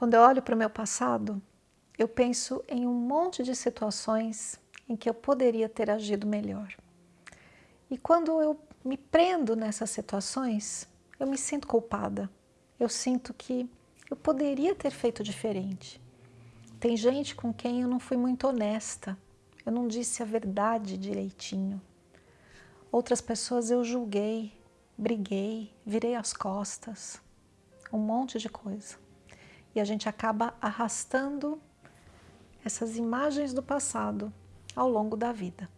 Quando eu olho para o meu passado, eu penso em um monte de situações em que eu poderia ter agido melhor. E quando eu me prendo nessas situações, eu me sinto culpada. Eu sinto que eu poderia ter feito diferente. Tem gente com quem eu não fui muito honesta, eu não disse a verdade direitinho. Outras pessoas eu julguei, briguei, virei as costas, um monte de coisa. E a gente acaba arrastando essas imagens do passado ao longo da vida.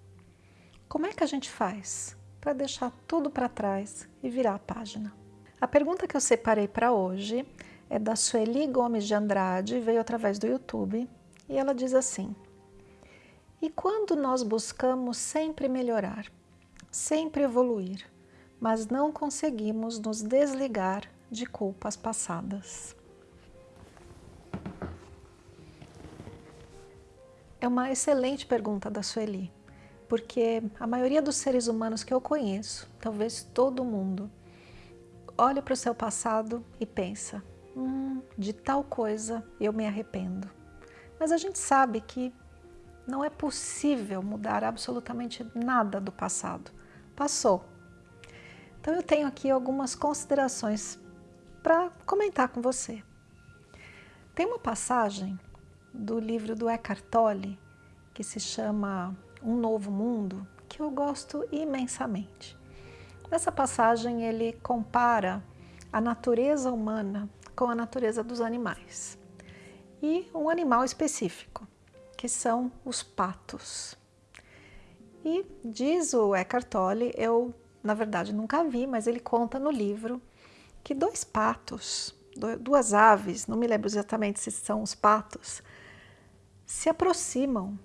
Como é que a gente faz para deixar tudo para trás e virar a página? A pergunta que eu separei para hoje é da Sueli Gomes de Andrade, veio através do YouTube, e ela diz assim, E quando nós buscamos sempre melhorar, sempre evoluir, mas não conseguimos nos desligar de culpas passadas? É uma excelente pergunta da Sueli, porque a maioria dos seres humanos que eu conheço, talvez todo mundo, olha para o seu passado e pensa, hum, de tal coisa eu me arrependo. Mas a gente sabe que não é possível mudar absolutamente nada do passado. Passou. Então eu tenho aqui algumas considerações para comentar com você. Tem uma passagem do livro do Eckhart Tolle, que se chama Um Novo Mundo, que eu gosto imensamente. Nessa passagem ele compara a natureza humana com a natureza dos animais e um animal específico, que são os patos. E diz o Eckhart Tolle, eu na verdade nunca vi, mas ele conta no livro que dois patos, duas aves, não me lembro exatamente se são os patos, se aproximam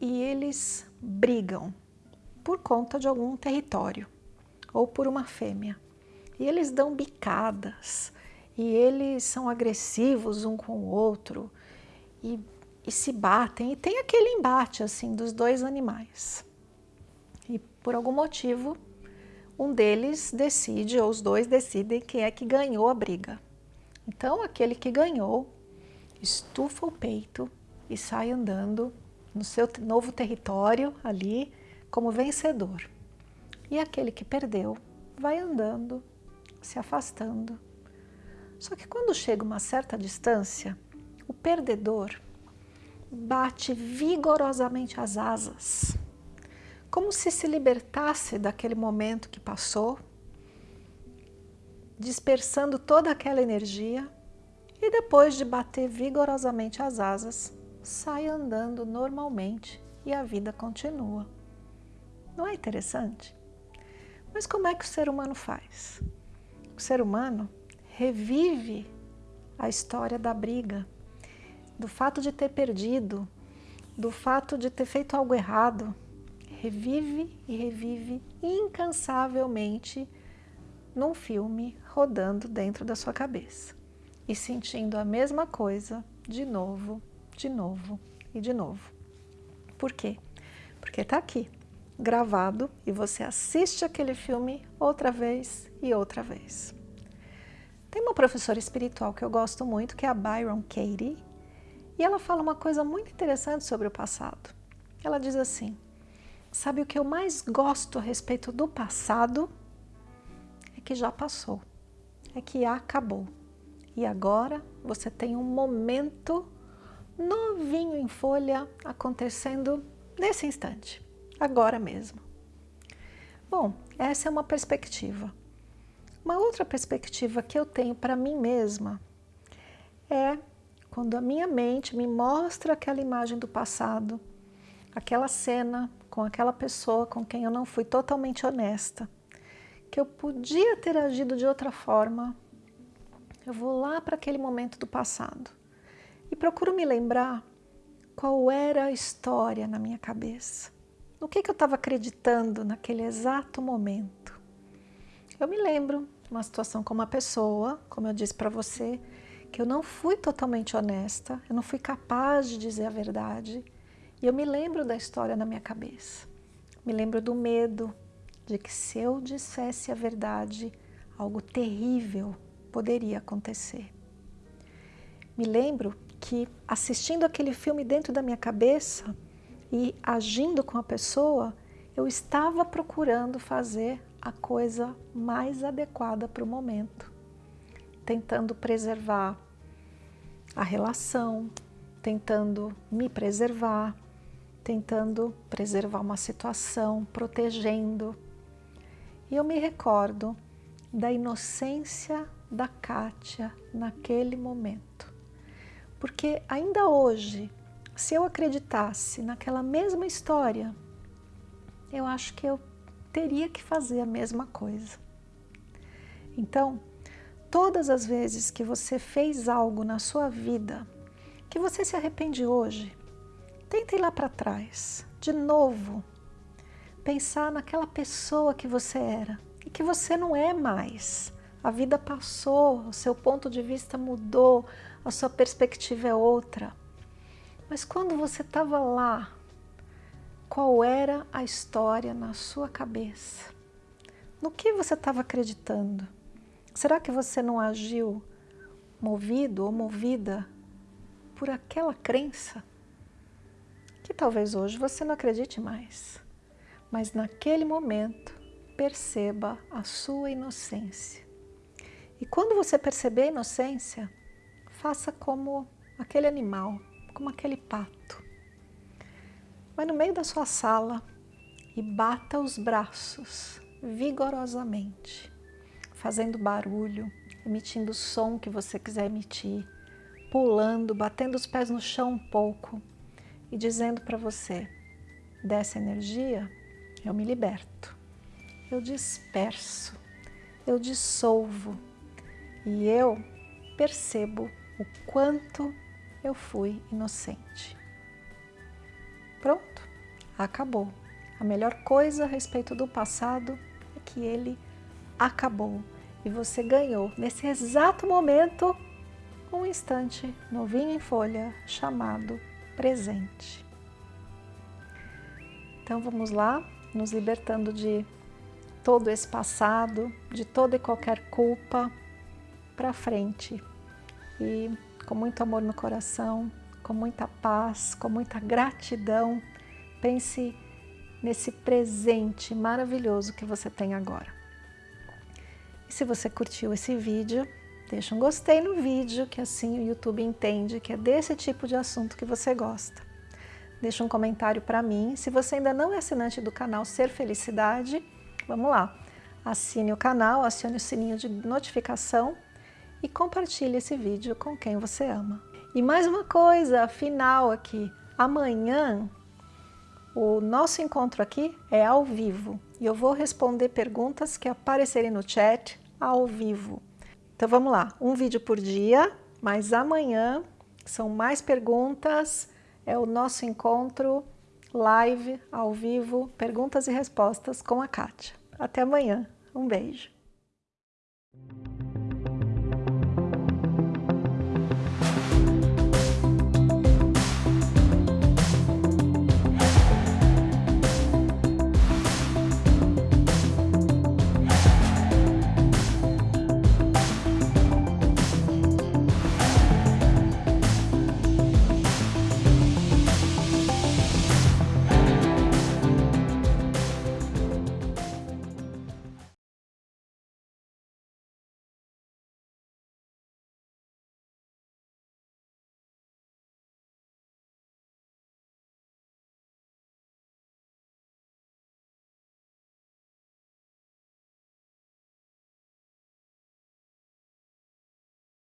e eles brigam por conta de algum território ou por uma fêmea. E eles dão bicadas, e eles são agressivos um com o outro, e, e se batem, e tem aquele embate assim dos dois animais. E por algum motivo, um deles decide, ou os dois decidem quem é que ganhou a briga. Então aquele que ganhou estufa o peito e sai andando no seu novo território ali como vencedor. E aquele que perdeu vai andando, se afastando. Só que quando chega uma certa distância, o perdedor bate vigorosamente as asas, como se se libertasse daquele momento que passou, dispersando toda aquela energia e depois de bater vigorosamente as asas, sai andando normalmente e a vida continua. Não é interessante? Mas como é que o ser humano faz? O ser humano revive a história da briga, do fato de ter perdido, do fato de ter feito algo errado. Revive e revive incansavelmente num filme rodando dentro da sua cabeça e sentindo a mesma coisa de novo de novo e de novo. Por quê? Porque está aqui, gravado, e você assiste aquele filme outra vez e outra vez. Tem uma professora espiritual que eu gosto muito, que é a Byron Katie, e ela fala uma coisa muito interessante sobre o passado. Ela diz assim, sabe o que eu mais gosto a respeito do passado? É que já passou, é que acabou. E agora você tem um momento novinho em folha, acontecendo nesse instante, agora mesmo. Bom, essa é uma perspectiva. Uma outra perspectiva que eu tenho para mim mesma é quando a minha mente me mostra aquela imagem do passado, aquela cena com aquela pessoa com quem eu não fui totalmente honesta, que eu podia ter agido de outra forma, eu vou lá para aquele momento do passado e procuro me lembrar qual era a história na minha cabeça. No que, que eu estava acreditando naquele exato momento. Eu me lembro de uma situação com uma pessoa, como eu disse para você, que eu não fui totalmente honesta, eu não fui capaz de dizer a verdade. E eu me lembro da história na minha cabeça. Me lembro do medo de que se eu dissesse a verdade, algo terrível poderia acontecer. me lembro que assistindo aquele filme dentro da minha cabeça e agindo com a pessoa, eu estava procurando fazer a coisa mais adequada para o momento, tentando preservar a relação, tentando me preservar, tentando preservar uma situação, protegendo. E eu me recordo da inocência da Kátia naquele momento. Porque ainda hoje, se eu acreditasse naquela mesma história, eu acho que eu teria que fazer a mesma coisa. Então, todas as vezes que você fez algo na sua vida que você se arrepende hoje, tenta ir lá para trás, de novo, pensar naquela pessoa que você era e que você não é mais. A vida passou, o seu ponto de vista mudou, a sua perspectiva é outra. Mas quando você estava lá, qual era a história na sua cabeça? No que você estava acreditando? Será que você não agiu movido ou movida por aquela crença que talvez hoje você não acredite mais, mas naquele momento perceba a sua inocência. E quando você perceber a inocência, faça como aquele animal, como aquele pato. Vai no meio da sua sala e bata os braços vigorosamente, fazendo barulho, emitindo o som que você quiser emitir, pulando, batendo os pés no chão um pouco e dizendo para você, dessa energia eu me liberto, eu disperso, eu dissolvo e eu percebo o quanto eu fui inocente. Pronto, acabou. A melhor coisa a respeito do passado é que ele acabou e você ganhou nesse exato momento um instante novinho em folha chamado presente. Então vamos lá, nos libertando de todo esse passado, de toda e qualquer culpa para frente e com muito amor no coração, com muita paz, com muita gratidão. Pense nesse presente maravilhoso que você tem agora. E se você curtiu esse vídeo, deixa um gostei no vídeo, que assim o YouTube entende que é desse tipo de assunto que você gosta. Deixa um comentário para mim. Se você ainda não é assinante do canal Ser Felicidade, vamos lá. Assine o canal, acione o sininho de notificação e compartilhe esse vídeo com quem você ama. E mais uma coisa, final aqui, amanhã o nosso encontro aqui é ao vivo e eu vou responder perguntas que aparecerem no chat ao vivo. Então vamos lá, um vídeo por dia, mas amanhã são mais perguntas, é o nosso encontro live, ao vivo, perguntas e respostas com a Kátia. Até amanhã, um beijo.